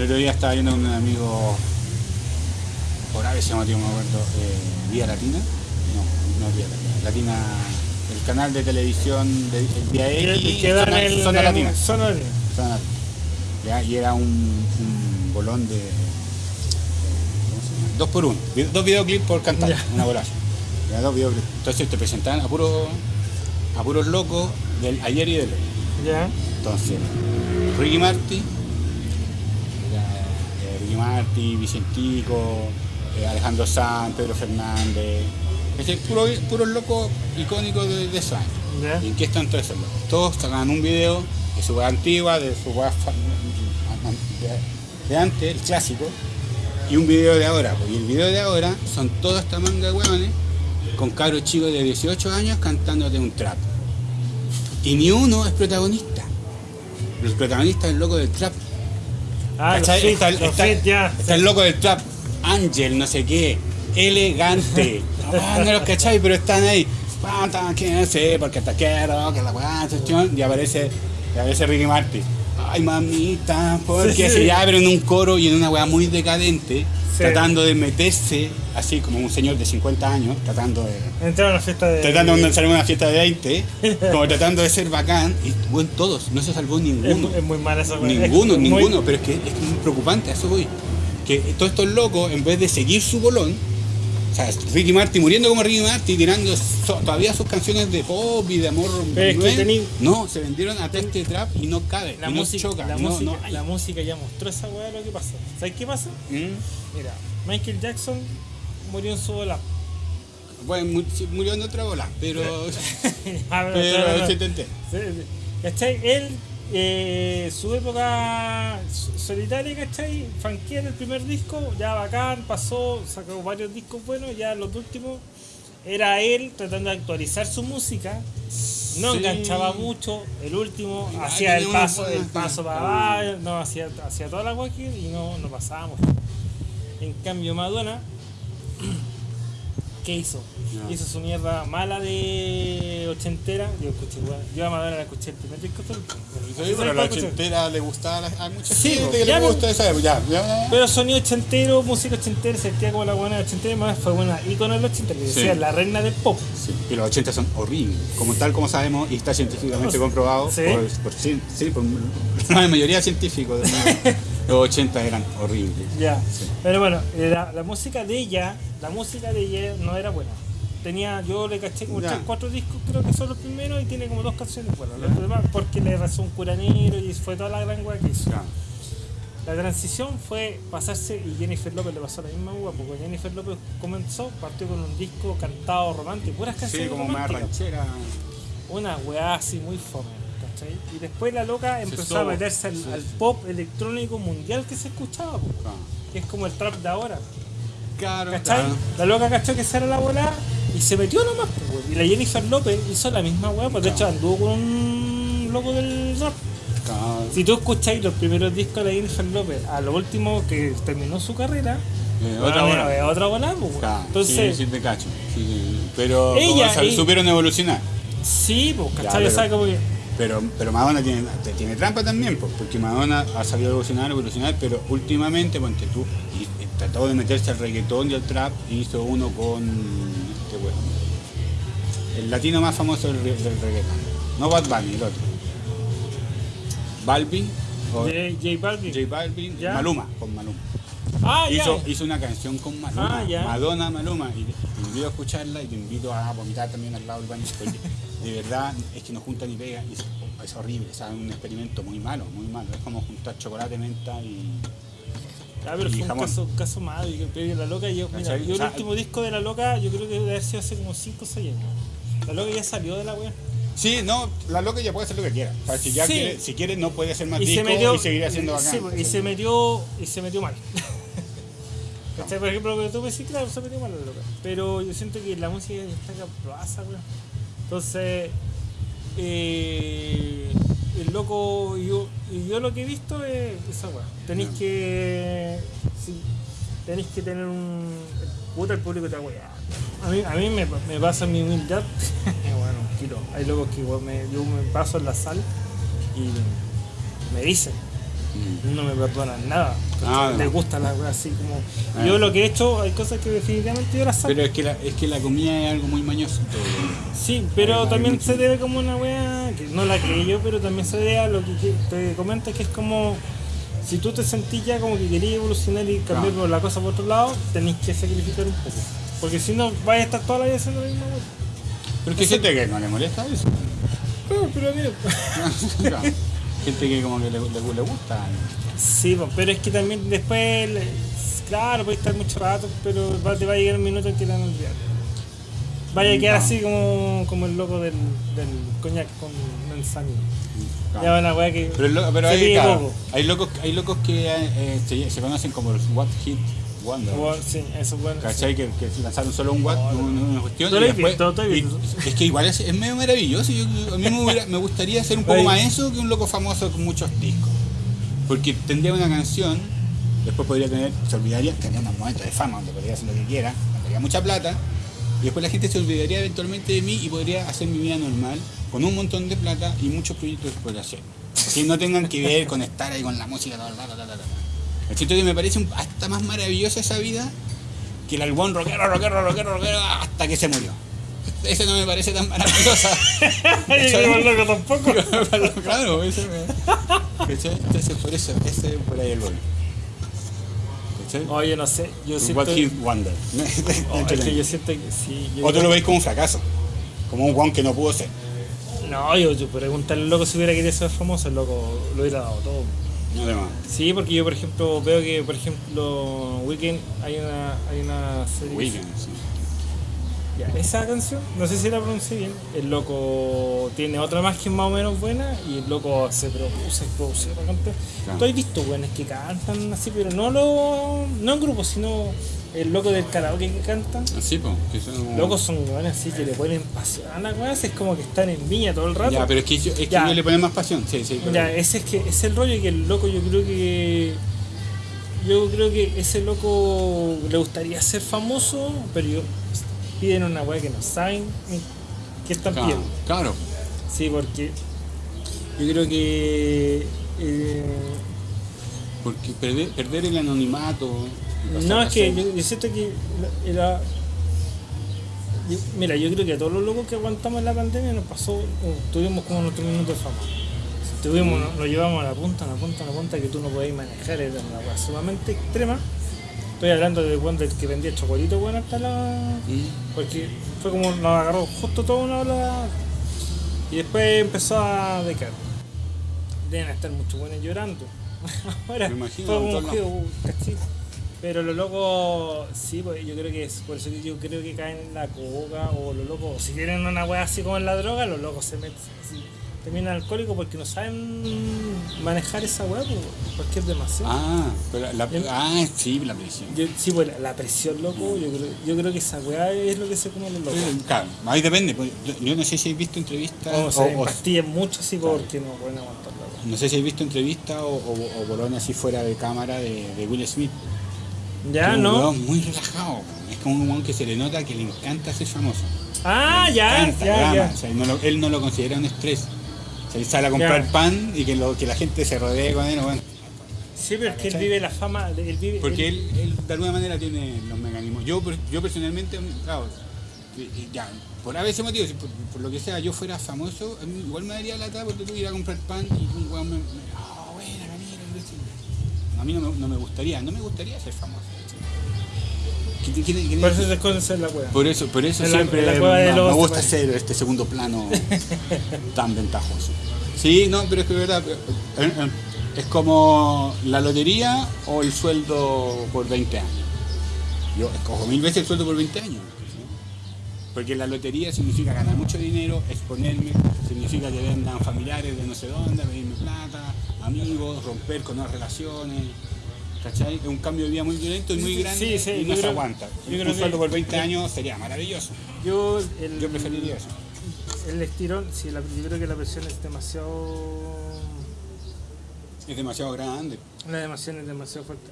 El otro día estaba viendo con un amigo, por ahí se llama, tío, acuerdo, eh, Vía Latina. No, no Vía Latina. Latina, el canal de televisión de Vía X. Zona, el. Zona en- Latina. Zona Latina. Zona Latina. Ya, y era un, un bolón de. Dos por uno. Dos videoclips por cantar, Ya. una bolaza. Ya, dos videoclips. Entonces te presentaban a puros a puros locos del ayer y del hoy. Ya. Entonces, Ricky Marty, Marty, Vicentico, eh, Alejandro Sanz, Pedro Fernández, es decir, puro, puros locos icónicos de, de esos años. Ya. ¿Y en qué están todos esos locos? Todos sacan un video de su antigua, de su de antes, el clásico, y un video de ahora. pues, Y el video de ahora son toda esta manga de hueones con cabros chicos de 18 años cantándote un trap. Y ni uno es protagonista. El protagonista es el loco del trap. Ah, los fit, está, los está- fit, ya. está el loco del trap, Ángel, no sé qué, elegante. Ah, no los cachai, pero están ahí. No sé, porque te quiero, que la weá. Y aparece, y aparece Ricky Martin. Ay, mamita, porque Sí, sí. se pero en un coro y en una weá muy decadente, Sí. tratando de meterse, así como un señor de 50 años, tratando de. Entraron a la fiesta de. Tratando de salir a una fiesta de 20, como tratando de ser bacán, y bueno, todos, no se salvó Es, ninguno. es muy mala esa weá. Ninguno, Es muy- ninguno, pero es que es que es muy preocupante, a eso voy. Que todos estos locos, en vez de seguir su bolón, o sea, Ricky Martin muriendo como Ricky Martin, tirando so- todavía sus canciones de pop y de amor, Pero es que nueve, tení- no, se vendieron a este trap y no cabe, La y no música, choca, la, no- música, la música ya mostró esa weá lo que pasa. ¿Sabes qué pasa? Mm. Mira, Michael Jackson murió en su bola. Bueno, murió en otra bola, pero, Ah, pero no, no. se intenté. Sí, sí. ¿Cachai? Él, eh, su época so- solitaria, ¿cachai? Funkear el primer disco, ya bacán, pasó, sacó varios discos buenos, ya los últimos era él tratando de actualizar su música, no Sí. enganchaba mucho, el último hacía el paso, el paso para abajo, no, hacía, hacía toda la guaki y no, no pasábamos. En cambio Madonna, ¿qué hizo? Hizo su mierda mala de ochentera. Yo escuché, weón. Yo a Madonna la escuché el primer disco. hasta el último. Sí, pero la ochentera le gustaba a, a mucha Sí, gente que le gusta esa época. Ya, ya. Pero sonido ochentero, música ochentera, sentía como la buena de ochentera, más fue buena ícono de los ochentera, que decía la reina del pop. Sí, y los 80 son horribles, como tal como sabemos y está científicamente comprobado ¿Sí? por, por, sí, por la mayoría de científicos. Los 80 eran horribles. Ya. Sí. Pero bueno, la, la música de ella, la música de ella no era buena. Tenía, yo le caché como tres, cuatro discos, creo que son los primeros, y tiene como dos canciones buenas. Los demás, porque le razó un curanero y fue toda la gran weá que hizo. Ya. La transición fue pasarse, y Jennifer López le pasó la misma uva, porque Jennifer López comenzó, partió con un disco cantado romántico, puras Sí, canciones como más ranchera. Una weá así muy fome, ¿cachai? Y después la loca empezó sobo, a meterse al, pop electrónico mundial que se escuchaba, Ah. que es como el trap de ahora, Claro, ¿cachai? claro. La loca cachó que esa era la bola y se metió nomás. Y la Jennifer López hizo la misma weá, pues de hecho anduvo con un loco del rap. Si tú escucháis los primeros discos de la Jennifer López, a lo último que terminó su carrera, Eh, bueno, otra bola. otra pues. Claro, Entonces, sí, sí, te cacho. Sí, sí. Pero Ella- sal- ella- supieron evolucionar. sí, pues, Ya, ¿cachai? pero- O sea, como que- Pero, pero Madonna tiene, tiene trampa también, pues, porque Madonna ha sabido evolucionar, evolucionar, pero últimamente, ponte tú, y, y trató de meterse al reggaetón y al trap, y hizo uno con este weón. El latino más famoso del, del reggaetón. No Bad Bunny, el otro. Balvin, o J, J Balvin. J Balvin, Ya. Maluma, con Maluma. Ah, ya. Hizo, hizo una canción con Maluma, Ah. Madonna Maluma, y te, invito a escucharla y te invito a vomitar también al lado del baño, de verdad es que no junta ni pega, y es, horrible, o sea, es un experimento muy malo, muy malo, es como juntar chocolate, menta y... Ah, pero y fue un caso, caso malo. y que- la loca, yo, yo O sea, el último disco de la loca, yo creo que debe haber sido hace como 5 o 6 años. La loca ya salió de la wea. Sí, no, la loca ya puede hacer lo que quiera, o sea, si ya Sí. quiere, si quiere no puede hacer más Y se metió. y seguir haciendo bacán. sí, y se metió. Y se metió mal. ¿Cachai? Por ejemplo, lo que tú me decís, claro, se metió mal la loca. Pero yo siento que la música ya está caproasa, weón. Entonces. Eh, el loco. y Yo, yo lo que he visto es esa weá. Tenéis que. Sí, tenéis que tener un. Puta, el público te va a mí, a mí me, me pasa mi humildad. bueno, kilo. Hay locos que igual me, yo me paso en la sal y me dicen. No me perdonan nada. Ah, Les no. gusta la weá así como. Ah. Yo lo que he hecho, hay cosas que definitivamente yo las saco. Pero es que, la, es que la comida es algo muy mañoso. Sí, pero también se debe como una wea, que no la creí yo, pero también se debe a lo que que te comento que es como, si tú te sentís ya como que querías evolucionar y cambiar Claro. la cosa por otro lado, tenés que sacrificar un poco. Porque si no, vas a estar toda la vida haciendo la misma wea. Pero que hay gente que no le molesta eso. Pero, pero mira, Claro. Gente que como que le, le, le gusta. Sí, pues, pero es que también después, claro, puede estar mucho rato, pero va- te va a llegar un minuto en que te van a olvidar. Vaya a quedar No. así como, como el loco del, del coñac con manzanilla. Claro. Ya una weá que Pero, claro, hay locos, hay locos que eh, se, se conocen como los What Hit Wonder. Bueno, sí, eso es bueno. ¿Cachai? Que, que lanzaron solo un Watt, una, una cuestión. Y después- visto, y- es que igual es, es medio maravilloso. Yo, a mí me, hubiera- me gustaría ser un poco más eso que un loco famoso con muchos discos. Porque tendría una canción, después podría tener, se olvidaría, tendría unos momentos de fama donde podría hacer lo que quiera, tendría mucha plata. Y después la gente se olvidaría eventualmente de mí y podría hacer mi vida normal con un montón de plata y muchos proyectos podría hacer. Que no tengan que ver con estar ahí con la música, ta, ta, ta, ta, Entonces que me parece hasta más maravillosa esa vida que el albón rockero, rockero, rockero, rockero hasta que se murió. Ese no me parece tan maravillosa. Yo loco tampoco. claro, ese me... ¿Cachai? Entonces por eso, ese es por ahí el gol. ¿Cachai? Oye, no sé, yo siento... What Hit Wonder. Oh, es que yo siento que sí. yo- O tú lo veis como un fracaso. Como un guan que no pudo ser. No, yo, yo preguntarle al loco si hubiera querido ser famoso, el loco lo hubiera dado todo. No. Sí, porque yo, por ejemplo, veo que, por ejemplo, Weekend hay una, hay una serie. Weekend, sí. Ya, esa canción, no sé si la pronuncié bien, el loco tiene otra más que es más o menos buena y el loco se produce, produce, canta. Claro. Tú has visto que cantan así, pero no lo, no en grupo, sino el loco del karaoke que cantan. Así, pues. Que son... Locos son buenos así que le ponen pasión a la weá, es como que están en viña todo el rato. Ya, pero es que, yo- es que le ponen más pasión. Sí, sí. pero- Ya, ese es que es el rollo que el loco yo creo que yo creo que ese loco le gustaría ser famoso, pero yo, piden una weá que no saben qué están Claro, pidiendo. claro. Sí, porque yo creo que eh, Porque perder, perder el anonimato. No es que yo, yo siento que era yo- mira, yo creo que a todos los locos que aguantamos la pandemia nos pasó, uh, tuvimos como nuestro minuto de fama. Tuvimos, nos, nos llevamos a la punta, a la punta, a la punta que tú no podías manejar, era una cosa sumamente extrema. Estoy hablando de cuando el que vendía chocolito, bueno, hasta la. Mm. Porque fue como nos agarró justo toda una ola y después empezó a decaer. Deben estar muchos buenos llorando. Ahora Me imagino, fue Pero los locos, sí, pues yo creo que es por eso que yo creo que caen en la coca o los locos, si tienen una wea así como en la droga, los locos se meten así, terminan alcohólicos porque no saben manejar esa wea, pues, porque es demasiado. Ah, pero la, Em- ah, sí, la presión. Yo- sí, pues la, la presión, loco, yo creo, yo creo que esa weá es lo que se come los locos. Eh, Claro, ahí depende. pues, yo- Yo no sé si habéis visto entrevistas O o, se o- pastillan mucho así porque no pueden aguantar la weá. no sé si habéis visto entrevistas o, o, o bolones así fuera de cámara de, de Will Smith. Ya, es ¿no? muy relajado. Es como un weón que se le nota que le encanta ser famoso. Ah, Le ya, encanta, ya, ama, ya. o sea, no lo- él no lo considera un estrés. O sea, él sale a comprar Ya. pan y que, lo, que la gente se rodee con él. bueno, Sí, pero es que él vive la fama, él vive... porque él, él de alguna manera tiene los mecanismos. Yo, yo personalmente, claro, ya, por a veces motivo, por, por lo que sea yo fuera famoso, a mí igual me daría lata porque tú ir a comprar pan y un weón me. me oh, buena, Camilo", y decir, A mí no me, no me gustaría, no me gustaría ser famoso. ¿cachai? ¿Qué- qué- qué- qué- Por eso se esconde la weá. por eso, por eso En la- siempre en la cueva de no, lobos me gusta hacer este segundo plano tan ventajoso. Sí, no, pero es que es verdad. eh, eh, Es como la lotería o el sueldo por 20 años. Yo escojo mil veces el sueldo por 20 años. ¿sí? Porque la lotería significa ganar mucho dinero, exponerme, significa que vendan familiares de no sé dónde, pedirme plata, amigos, romper con las relaciones. ¿Cachai? Es un cambio de vida muy violento y muy grande sí, y no se creo- aguanta. yo un creo sueldo que- por 20 años sería maravilloso. Yo, el, Yo preferiría eso. El estirón, sí, la- yo creo que la presión es demasiado... Es demasiado grande. La emoción es demasiado fuerte.